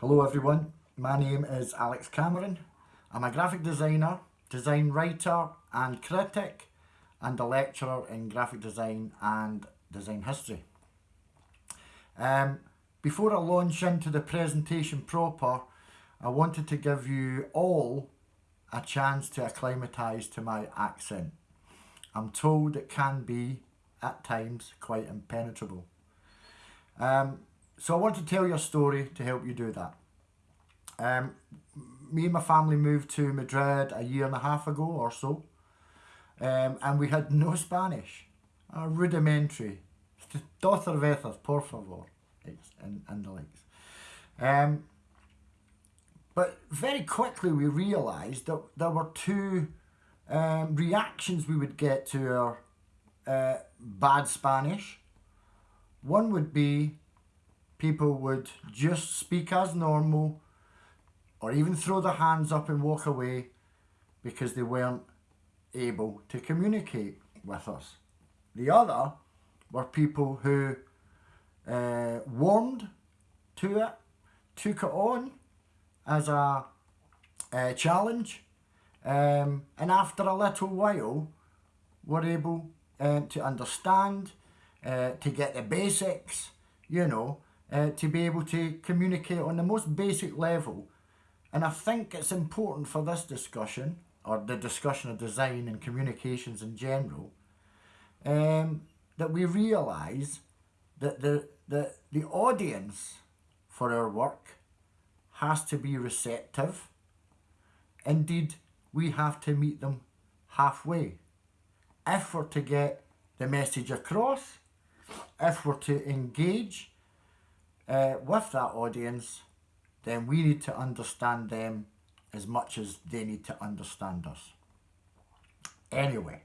Hello everyone, my name is Alex Cameron. I'm a graphic designer, design writer and critic and a lecturer in graphic design and design history. Um, before I launch into the presentation proper, I wanted to give you all a chance to acclimatise to my accent. I'm told it can be, at times, quite impenetrable. Um, so I want to tell your story to help you do that. Um, me and my family moved to Madrid a year and a half ago or so, um, and we had no Spanish, a rudimentary, dos cervezas, por favor, and, and the likes. Um, but very quickly we realised that there were two um, reactions we would get to our uh, bad Spanish. One would be people would just speak as normal or even throw their hands up and walk away because they weren't able to communicate with us. The other were people who uh, warmed to it, took it on as a, a challenge, um, and after a little while were able uh, to understand, uh, to get the basics, you know, uh, to be able to communicate on the most basic level. And I think it's important for this discussion, or the discussion of design and communications in general, um, that we realise that the, the, the audience for our work has to be receptive. Indeed, we have to meet them halfway. If we're to get the message across, if we're to engage uh, with that audience, then we need to understand them as much as they need to understand us. Anyway,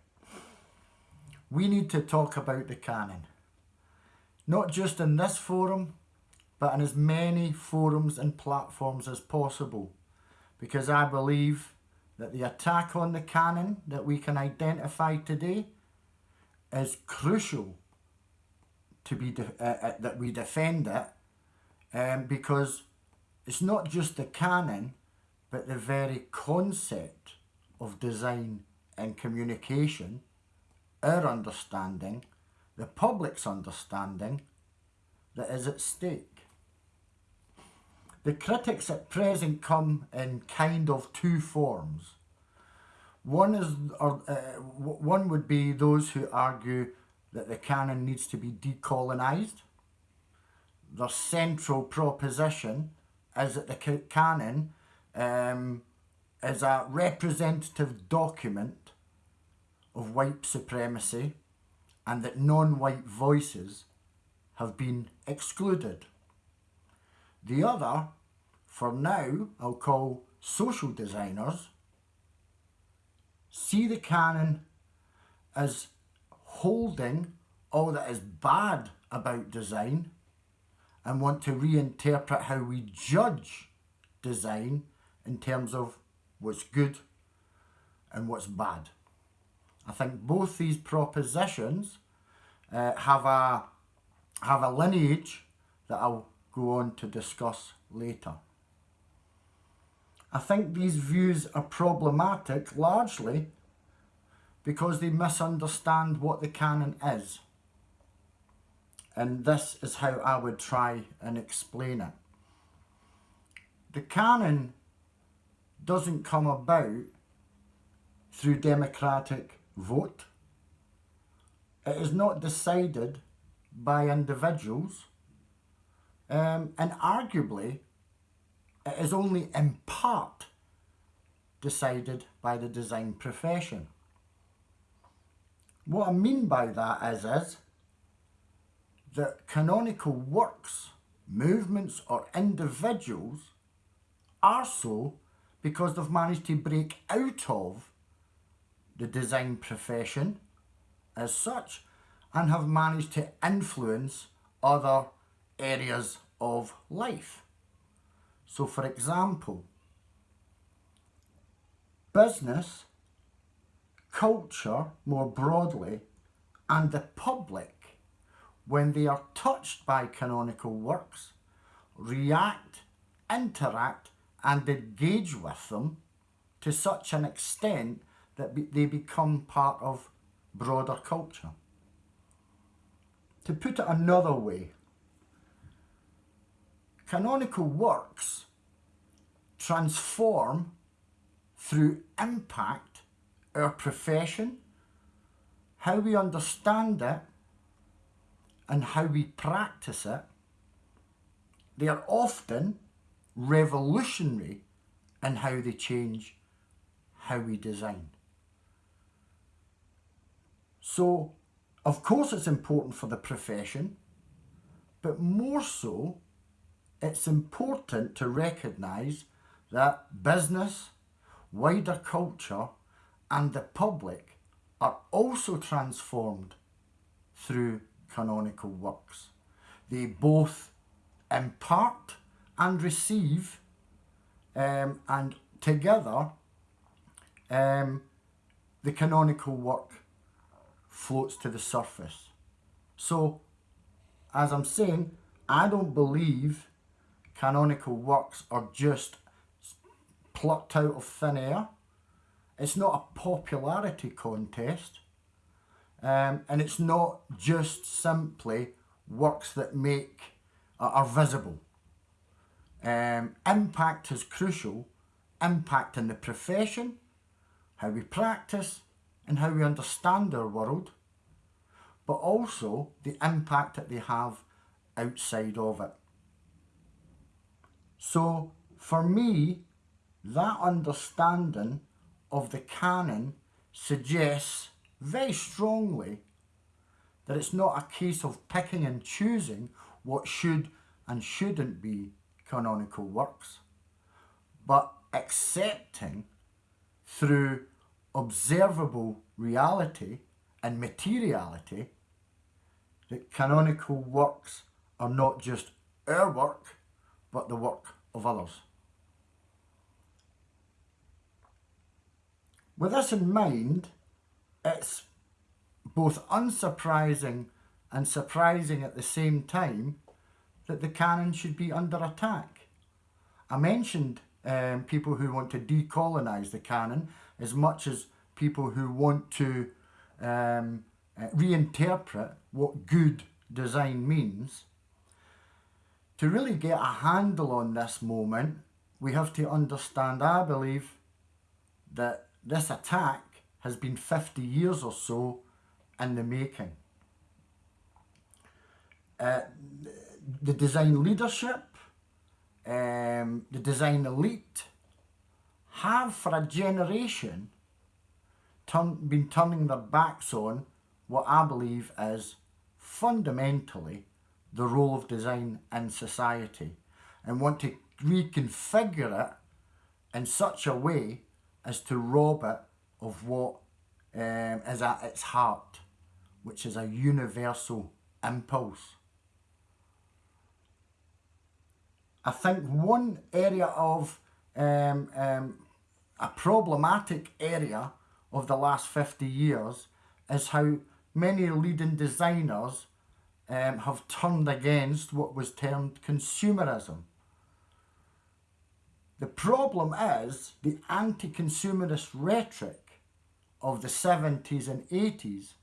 we need to talk about the canon. Not just in this forum, but in as many forums and platforms as possible. Because I believe that the attack on the canon that we can identify today is crucial to be uh, uh, that we defend it um, because it's not just the canon but the very concept of design and communication our understanding the public's understanding that is at stake. The critics at present come in kind of two forms. One is or uh, one would be those who argue that the canon needs to be decolonized the central proposition is that the canon um, is a representative document of white supremacy and that non-white voices have been excluded. The other, for now, I'll call social designers, see the canon as holding all that is bad about design and want to reinterpret how we judge design in terms of what's good and what's bad. I think both these propositions uh, have a have a lineage that I'll go on to discuss later. I think these views are problematic largely because they misunderstand what the canon is and this is how I would try and explain it. The canon doesn't come about through democratic vote. It is not decided by individuals um, and arguably it is only in part decided by the design profession. What I mean by that is, is that canonical works, movements or individuals are so because they've managed to break out of the design profession as such and have managed to influence other areas of life. So for example, business, culture more broadly and the public when they are touched by canonical works, react interact and engage with them to such an extent that they become part of broader culture. To put it another way, canonical works transform through impact our profession, how we understand it, and how we practice it. They are often revolutionary in how they change how we design. So, of course, it's important for the profession, but more so, it's important to recognise that business, wider culture, and the public are also transformed through canonical works. They both impart and receive, um, and together, um, the canonical work floats to the surface. So, as I'm saying, I don't believe canonical works are just plucked out of thin air. It's not a popularity contest. Um, and it's not just simply works that make uh, are visible. Um, impact is crucial. Impact in the profession, how we practice, and how we understand our world, but also the impact that they have outside of it. So, for me, that understanding of the canon suggests very strongly that it's not a case of picking and choosing what should and shouldn't be canonical works, but accepting through observable reality and materiality that canonical works are not just our work, but the work of others. With this in mind, it's both unsurprising and surprising at the same time that the canon should be under attack. I mentioned um, people who want to decolonise the canon as much as people who want to um, uh, reinterpret what good design means. To really get a handle on this moment, we have to understand, I believe, that this attack has been 50 years or so in the making. Uh, the design leadership, um, the design elite have for a generation turn, been turning their backs on what I believe is fundamentally the role of design in society and want to reconfigure it in such a way as to rob it of what um, is at its heart, which is a universal impulse. I think one area of um, um, a problematic area of the last 50 years is how many leading designers um, have turned against what was termed consumerism. The problem is the anti-consumerist rhetoric of the 70s and 80s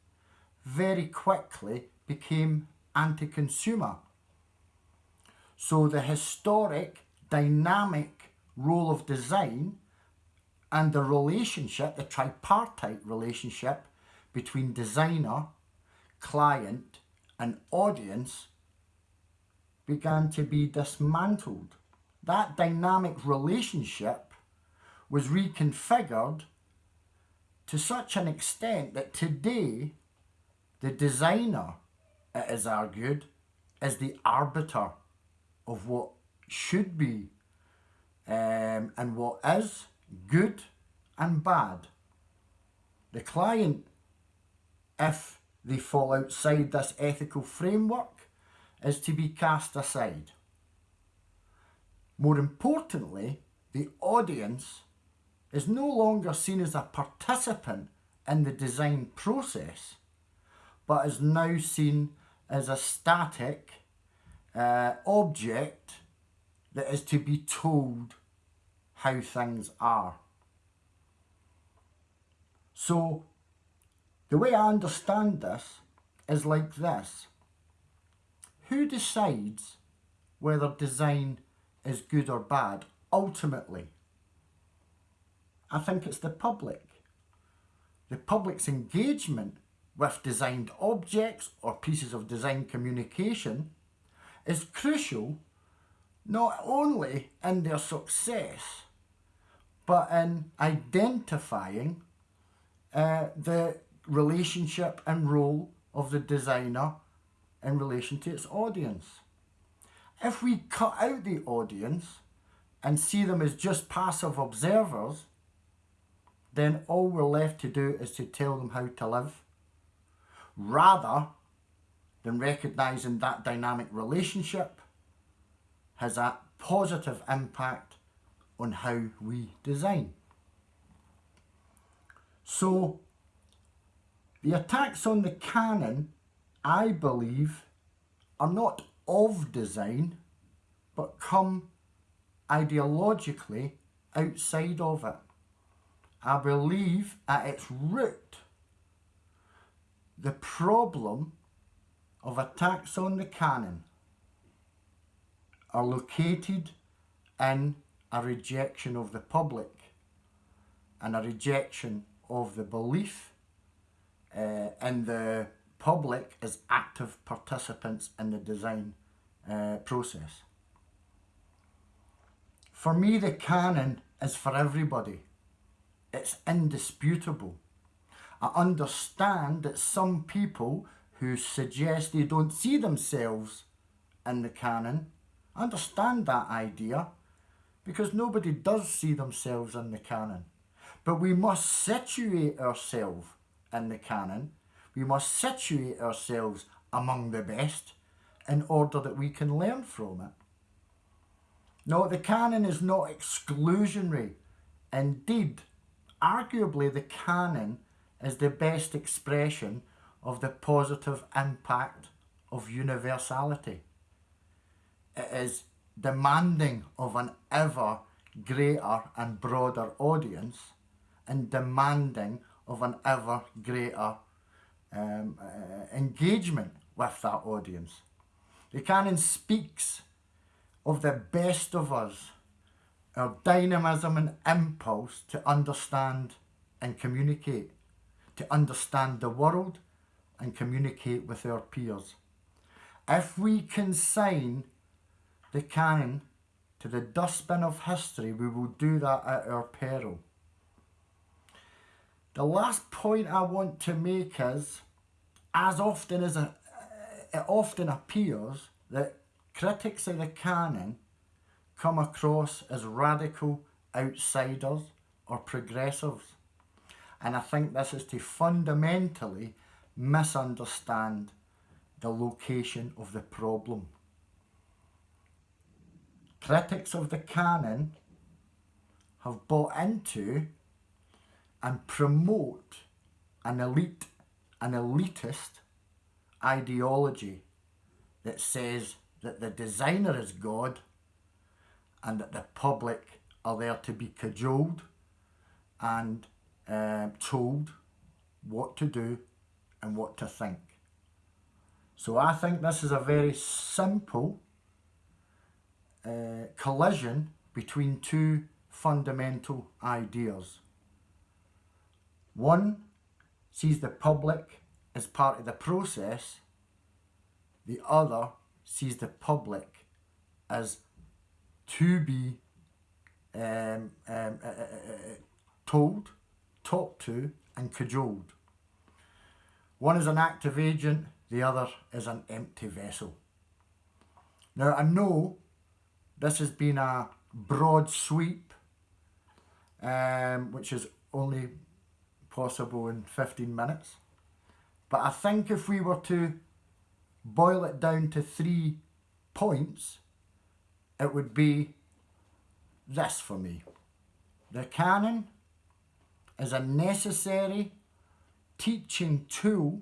very quickly became anti-consumer. So the historic, dynamic role of design and the relationship, the tripartite relationship between designer, client and audience began to be dismantled. That dynamic relationship was reconfigured to such an extent that today the designer, it is argued, is the arbiter of what should be um, and what is good and bad. The client, if they fall outside this ethical framework, is to be cast aside. More importantly, the audience is no longer seen as a participant in the design process, but is now seen as a static uh, object that is to be told how things are. So, the way I understand this is like this. Who decides whether design is good or bad? Ultimately, I think it's the public. The public's engagement with designed objects or pieces of design communication is crucial not only in their success but in identifying uh, the relationship and role of the designer in relation to its audience. If we cut out the audience and see them as just passive observers, then all we're left to do is to tell them how to live, rather than recognising that dynamic relationship has a positive impact on how we design. So the attacks on the canon, I believe, are not of design, but come ideologically outside of it. I believe at its root, the problem of attacks on the canon are located in a rejection of the public and a rejection of the belief uh, in the public as active participants in the design uh, process. For me, the canon is for everybody. It's indisputable. I understand that some people who suggest they don't see themselves in the canon, understand that idea because nobody does see themselves in the canon. But we must situate ourselves in the canon. We must situate ourselves among the best in order that we can learn from it. No, the canon is not exclusionary. Indeed, arguably the canon is the best expression of the positive impact of universality. It is demanding of an ever greater and broader audience and demanding of an ever greater um, uh, engagement with that audience. The canon speaks of the best of us, our dynamism and impulse to understand and communicate, to understand the world and communicate with our peers. If we consign the canon to the dustbin of history, we will do that at our peril. The last point I want to make is, as often as it, often appears that critics of the canon come across as radical outsiders or progressives. And I think this is to fundamentally misunderstand the location of the problem. Critics of the canon have bought into and promote an elite, an elitist ideology that says that the designer is God and that the public are there to be cajoled and uh, told what to do and what to think. So I think this is a very simple uh, collision between two fundamental ideas. One sees the public as part of the process, the other sees the public as to be um, um, uh, uh, uh, told, talked to and cajoled. One is an active agent, the other is an empty vessel. Now I know this has been a broad sweep, um, which is only possible in 15 minutes. But I think if we were to boil it down to three points, it would be this for me. The canon is a necessary teaching tool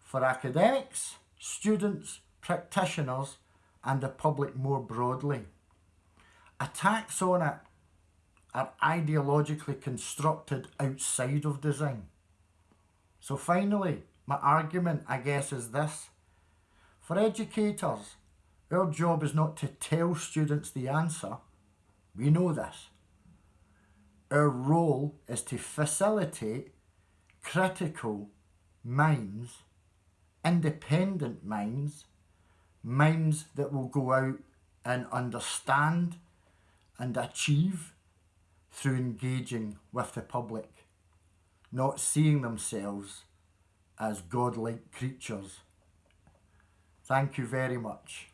for academics, students, practitioners and the public more broadly. Attacks on it are ideologically constructed outside of design. So finally, my argument, I guess, is this. For educators, our job is not to tell students the answer. We know this. Our role is to facilitate critical minds, independent minds, minds that will go out and understand and achieve through engaging with the public, not seeing themselves as godlike creatures. Thank you very much.